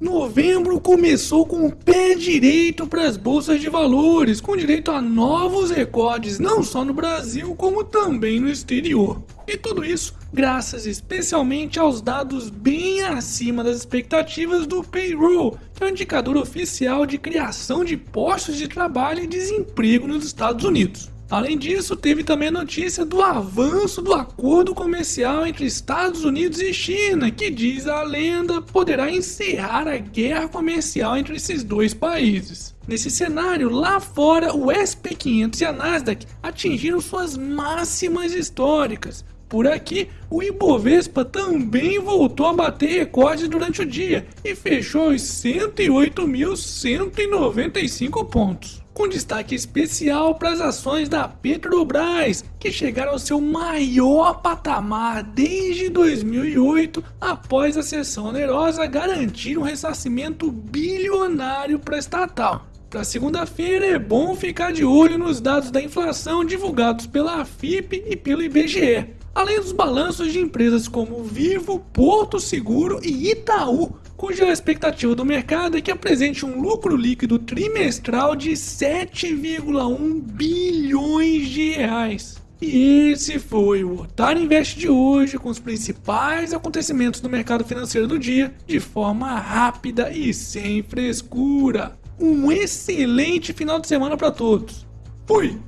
Novembro começou com o pé direito para as bolsas de valores, com direito a novos recordes não só no Brasil como também no exterior. E tudo isso graças especialmente aos dados bem acima das expectativas do payroll, que é o indicador oficial de criação de postos de trabalho e desemprego nos Estados Unidos. Além disso, teve também a notícia do avanço do acordo comercial entre Estados Unidos e China, que diz a lenda poderá encerrar a guerra comercial entre esses dois países. Nesse cenário, lá fora, o SP500 e a Nasdaq atingiram suas máximas históricas. Por aqui, o Ibovespa também voltou a bater recordes durante o dia e fechou os 108.195 pontos. Com destaque especial para as ações da Petrobras, que chegaram ao seu maior patamar desde 2008, após a sessão onerosa garantir um ressarcimento bilionário para a estatal. Para segunda-feira é bom ficar de olho nos dados da inflação divulgados pela AFIP e pelo IBGE, além dos balanços de empresas como Vivo, Porto Seguro e Itaú, cuja expectativa do mercado é que apresente um lucro líquido trimestral de 7,1 bilhões de reais. E esse foi o Otário Invest de hoje, com os principais acontecimentos do mercado financeiro do dia, de forma rápida e sem frescura. Um excelente final de semana para todos. Fui!